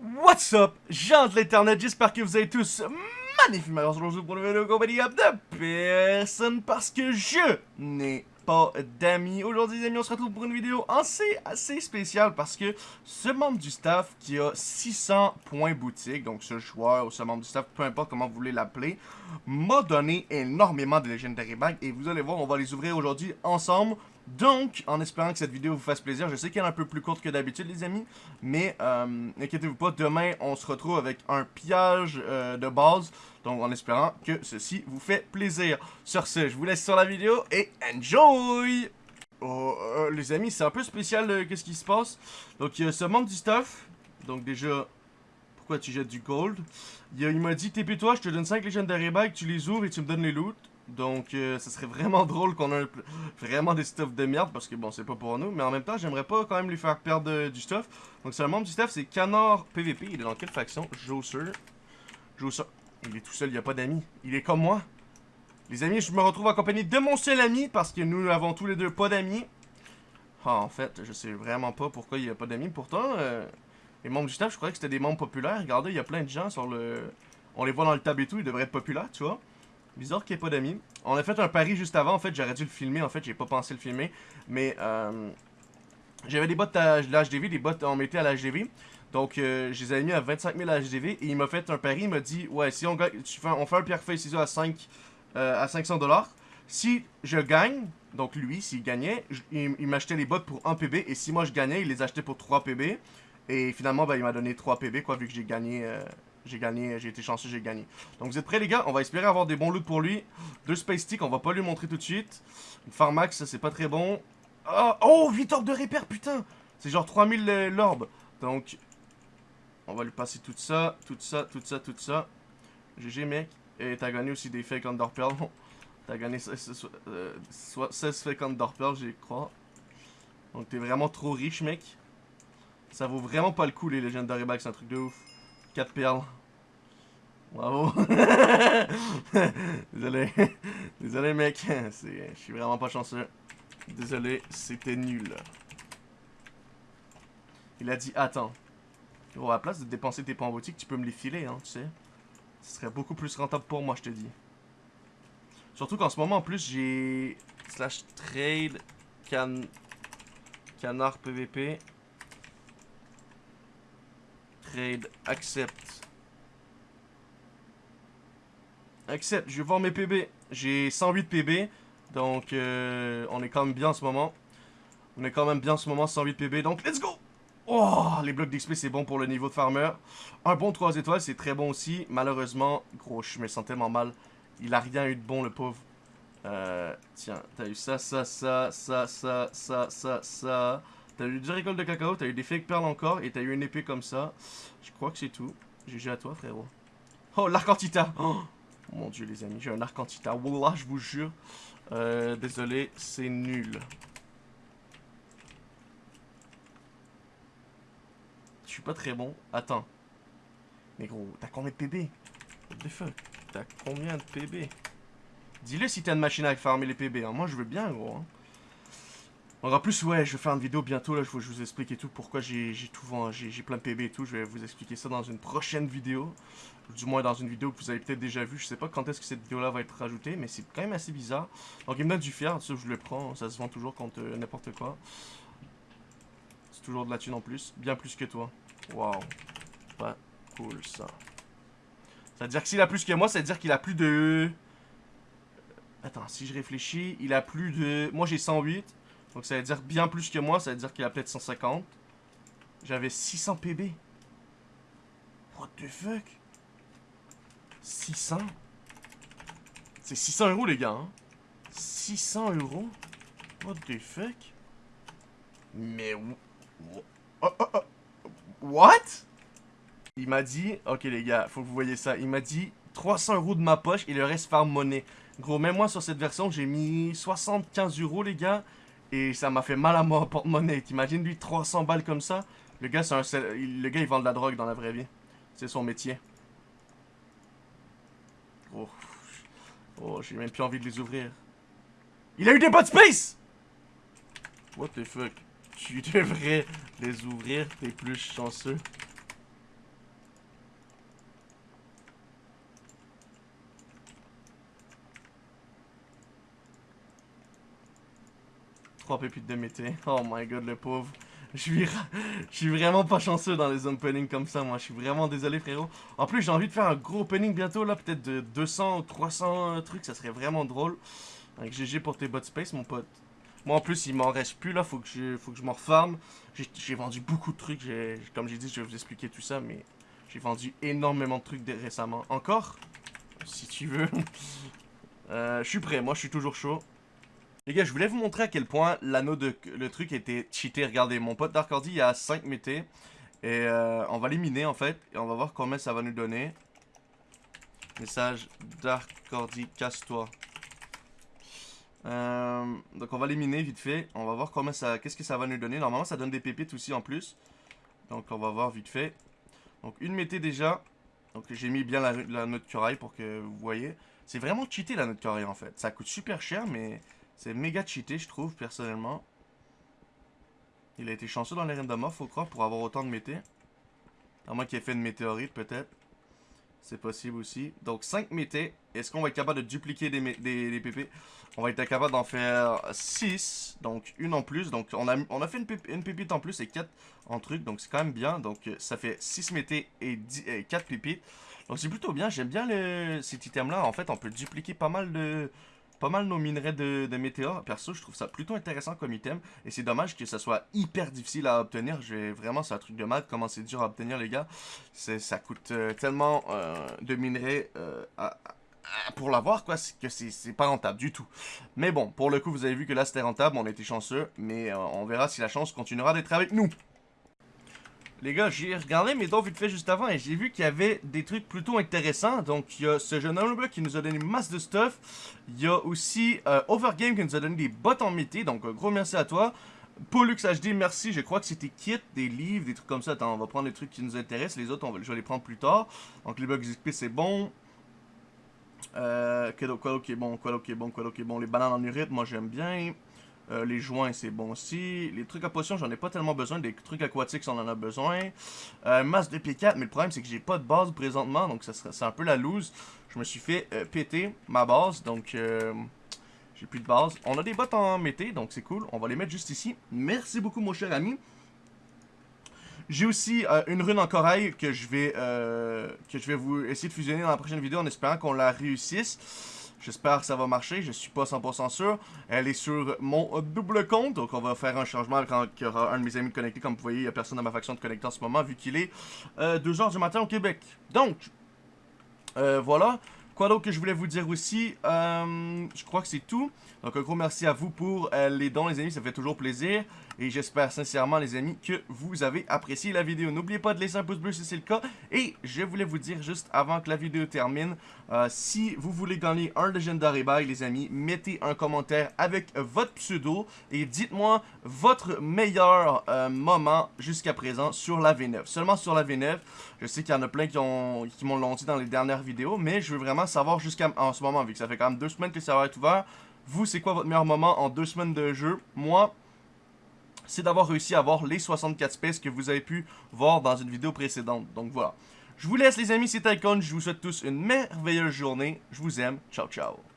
What's up, gens de l'internet, j'espère que vous allez tous magnifiquement aujourd'hui pour une vidéo compagnie de personne parce que je n'ai pas d'amis. Aujourd'hui les amis, on se retrouve pour une vidéo assez, assez spéciale parce que ce membre du staff qui a 600 points boutique, donc ce joueur ou ce membre du staff, peu importe comment vous voulez l'appeler, m'a donné énormément de Legendary Bags et vous allez voir, on va les ouvrir aujourd'hui ensemble. Donc, en espérant que cette vidéo vous fasse plaisir, je sais qu'elle est un peu plus courte que d'habitude les amis, mais euh, inquiétez-vous pas, demain on se retrouve avec un pillage euh, de base, donc en espérant que ceci vous fait plaisir. Sur ce, je vous laisse sur la vidéo et enjoy Oh, euh, les amis, c'est un peu spécial euh, qu'est-ce qui se passe? Donc, il y a ce membre du stuff, donc déjà, pourquoi tu jettes du gold? Il, m'a dit, TP-toi, je te donne 5 Legendary Bags, tu les ouvres et tu me donnes les loot. Donc, euh, ça serait vraiment drôle qu'on ait vraiment des stuffs de merde, parce que bon, c'est pas pour nous, mais en même temps, j'aimerais pas quand même lui faire perdre euh, du stuff. Donc, c'est un membre du stuff, c'est Canard PVP. Il est dans quelle faction? Josser. Josser. Il est tout seul, il a pas d'amis. Il est comme moi. Les amis, je me retrouve accompagné de mon seul ami, parce que nous avons tous les deux pas d'amis. Ah, en fait, je sais vraiment pas pourquoi il y a pas d'amis. Pourtant, euh, les membres du staff, je croyais que c'était des membres populaires. Regardez, il y a plein de gens sur le... On les voit dans le tab et tout, ils devraient être populaires, tu vois. Bizarre qu'il n'y ait pas d'amis. On a fait un pari juste avant, en fait, j'aurais dû le filmer, en fait, j'ai pas pensé le filmer. Mais, euh, J'avais des bots à l'HDV, des bots on mettait à l'HDV. Donc, euh, je les avais mis à 25 000 HDV et il m'a fait un pari, il m'a dit, ouais, si on gagne, on fait un pierre feuille ciseaux à 5, euh, à 500 dollars. Si je gagne, donc lui, s'il gagnait, il, m'achetait les bots pour 1 PB et si moi je gagnais, il les achetait pour 3 PB. Et finalement, ben, il m'a donné 3 PB, quoi, vu que j'ai gagné, euh, j'ai gagné, j'ai été chanceux, j'ai gagné. Donc vous êtes prêts les gars? On va espérer avoir des bons loots pour lui. Deux Space Stick, on va pas lui montrer tout de suite. Une Pharmax, c'est pas très bon. Ah, oh, 8 orbes de repère, putain C'est genre 3000 euh, l'orbe. Donc, on va lui passer tout ça, tout ça, tout ça, tout ça. GG mec. Et t'as gagné aussi des fake Underpearl. t'as gagné 16, euh, soit 16 fake Underpearl, j'y crois. Donc t'es vraiment trop riche mec. Ça vaut vraiment pas le coup les Legendary Bags, c'est un truc de ouf. 4 perles. Bravo. Désolé. Désolé mec. Je suis vraiment pas chanceux. Désolé, c'était nul. Il a dit attends. Gros, à la place de dépenser tes points en tu peux me les filer, hein, tu sais. Ce serait beaucoup plus rentable pour moi, je te dis. Surtout qu'en ce moment, en plus, j'ai... Slash trade... Can... Canard PVP. Trade, accept. Accept, je vais voir mes PB. J'ai 108 PB. Donc, euh, on est quand même bien en ce moment. On est quand même bien en ce moment, 108 PB. Donc, let's go! Oh, les blocs d'XP, c'est bon pour le niveau de farmer. Un bon 3 étoiles, c'est très bon aussi. Malheureusement, gros, je me sens tellement mal. Il a rien eu de bon, le pauvre. Euh, tiens, t'as eu ça, ça, ça, ça, ça, ça, ça, ça. T'as eu du récolte de cacao, t'as eu des fake perles encore, et t'as eu une épée comme ça. Je crois que c'est tout. GG à toi, frérot. Oh, l'arc antita oh, Mon dieu, les amis, j'ai un arc antita. Wallah, je vous jure. Euh, désolé, c'est nul. Suis pas très bon. Attends. Mais gros, t'as combien de PB What the fuck? T'as combien de PB Dis-le si t'as une machine à farmer les PB. Hein. Moi, je veux bien, gros. Hein. En plus, ouais, je vais faire une vidéo bientôt. Là, je vous, explique et tout pourquoi j'ai tout vend- j'ai plein de PB et tout. Je vais vous expliquer ça dans une prochaine vidéo. Du moins dans une vidéo que vous avez peut-être déjà vue. Je sais pas quand est-ce que cette vidéo-là va être rajoutée, mais c'est quand même assez bizarre. Donc, il me donne du fier. Ça, je le prends. Ça se vend toujours contre euh, n'importe quoi. C'est toujours de la thune en plus. Bien plus que toi. Waouh. Pas cool, ça. Ça veut dire que s'il a plus que moi, ça veut dire qu'il a plus de... Attends, si je réfléchis, il a plus de... Moi, j'ai 108. Donc, ça veut dire bien plus que moi. Ça veut dire qu'il a peut-être 150. J'avais 600 PB. What the fuck? 600 C'est 600 euros, les gars. Hein? 600 euros? What the fuck? Mais... Oh, oh, oh. What? Il m'a dit... Ok, les gars, faut que vous voyez ça. Il m'a dit 300 euros de ma poche et le reste farm monnaie. Gros, même moi, sur cette version, j'ai mis 75 euros, les gars. Et ça m'a fait mal à mon porte-monnaie. T'imagines, lui, 300 balles comme ça? Le gars, c'est un... Le gars, il vend de la drogue dans la vraie vie. C'est son métier. Oh, oh j'ai même plus envie de les ouvrir. Il a eu des bots space What the fuck? Tu devrais les ouvrir, t'es plus chanceux. Trois pépites de mété. Oh my god, le pauvre. Je suis, je suis vraiment pas chanceux dans les openings comme ça, moi. Je suis vraiment désolé, frérot. En plus, j'ai envie de faire un gros opening bientôt, là. Peut-être de 200 ou 300 euh, trucs. Ça serait vraiment drôle. Avec GG pour tes bots space, mon pote. Moi, en plus, il m'en reste plus, là. Faut que je, faut que je m'en refarme. J'ai vendu beaucoup de trucs. Comme j'ai dit, je vais vous expliquer tout ça, mais j'ai vendu énormément de trucs récemment. Encore? Si tu veux. euh, je suis prêt. Moi, je suis toujours chaud. Les gars, je voulais vous montrer à quel point l'anneau de le truc était cheaté. Regardez, mon pote Darkordi, il a 5 métés. Et euh, on va les miner en fait. Et on va voir combien ça va nous donner. Message Darkordi, casse-toi. Euh, donc on va les miner vite fait. On va voir comment ça, qu'est-ce que ça va nous donner. Normalement, ça donne des pépites aussi en plus. Donc on va voir vite fait. Donc une mété déjà. Donc j'ai mis bien la, note curaille pour que vous voyez. C'est vraiment cheaté la note curaille en fait. Ça coûte super cher mais c'est méga cheaté, je trouve, personnellement. Il a été chanceux dans les random faut croire, pour avoir autant de mété. À moins qu'il ait fait une météorite, peut-être. C'est possible aussi. Donc, 5 mété. Est-ce qu'on va être capable de dupliquer des, des, PP On va être capable d'en faire 6. Donc, une en plus. Donc, on a, on a fait une, une pépite en plus et 4 en truc. Donc, c'est quand même bien. Donc, ça fait 6 mété et, 10, et 4 pépites. Donc, c'est plutôt bien. J'aime bien cet item-là. En fait, on peut dupliquer pas mal de, pas mal nos minerais de, de météores. Perso, je trouve ça plutôt intéressant comme item. Et c'est dommage que ça soit hyper difficile à obtenir. Je Vraiment, c'est un truc de mal comment c'est dur à obtenir, les gars. Ça coûte euh, tellement euh, de minerais euh, pour l'avoir, quoi, que c'est pas rentable du tout. Mais bon, pour le coup, vous avez vu que là, c'était rentable. On était chanceux. Mais on verra si la chance continuera d'être avec nous. Les gars, j'ai regardé mes dons vite fait juste avant et j'ai vu qu'il y avait des trucs plutôt intéressants. Donc, il y a ce jeune homme qui nous a donné masse de stuff. Il y a aussi euh, Overgame qui nous a donné des bottes en métier. Donc, gros merci à toi. Pollux HD, merci. Je crois que c'était kit, des livres, des trucs comme ça. Attends, on va prendre les trucs qui nous intéressent. Les autres, on va, je vais les prendre plus tard. Donc, les bugs XP, c'est bon. Euh, quoi ok bon, quoi ok bon, quoi ok bon. Les bananes en urite, moi j'aime bien. Euh, les joints, c'est bon aussi. Les trucs à potion, j'en ai pas tellement besoin. Des trucs aquatiques, on en a besoin. Euh, masse de P4, mais le problème, c'est que j'ai pas de base présentement. Donc, c'est un peu la loose. Je me suis fait euh, péter ma base. Donc, j'ai plus de base. On a des bottes en mété, donc c'est cool. On va les mettre juste ici. Merci beaucoup, mon cher ami. J'ai aussi une rune en corail que je vais que je vais vous essayer de fusionner dans la prochaine vidéo en espérant qu'on la réussisse. J'espère que ça va marcher, je suis pas 100% sûr. Elle est sur mon double compte, donc on va faire un changement quand il y aura un de mes amis connecté. Comme vous voyez, il n'y a personne dans ma faction de connecté en ce moment, vu qu'il est 2h euh, du matin au Québec. Donc, euh, voilà. Quoi d'autre que je voulais vous dire aussi? Euh, Je crois que c'est tout. Donc un gros merci à vous pour les dons les amis, ça fait toujours plaisir. Et j'espère sincèrement, les amis, que vous avez apprécié la vidéo. N'oubliez pas de laisser un pouce bleu si c'est le cas. Et je voulais vous dire, juste avant que la vidéo termine, euh, si vous voulez gagner un Legendary Bag, les amis, mettez un commentaire avec votre pseudo et dites-moi votre meilleur euh, moment jusqu'à présent sur la V9. Seulement sur la V9. Je sais qu'il y en a plein qui, m'ont l'ont dit dans les dernières vidéos, mais je veux vraiment savoir jusqu'à en ce moment, vu que ça fait quand même deux semaines que ça va être ouvert. Vous, c'est quoi votre meilleur moment en deux semaines de jeu? Moi, c'est d'avoir réussi à avoir les 64 spaces que vous avez pu voir dans une vidéo précédente. Donc voilà. Je vous laisse les amis, c'était Icon, je vous souhaite tous une merveilleuse journée. Je vous aime. Ciao, ciao.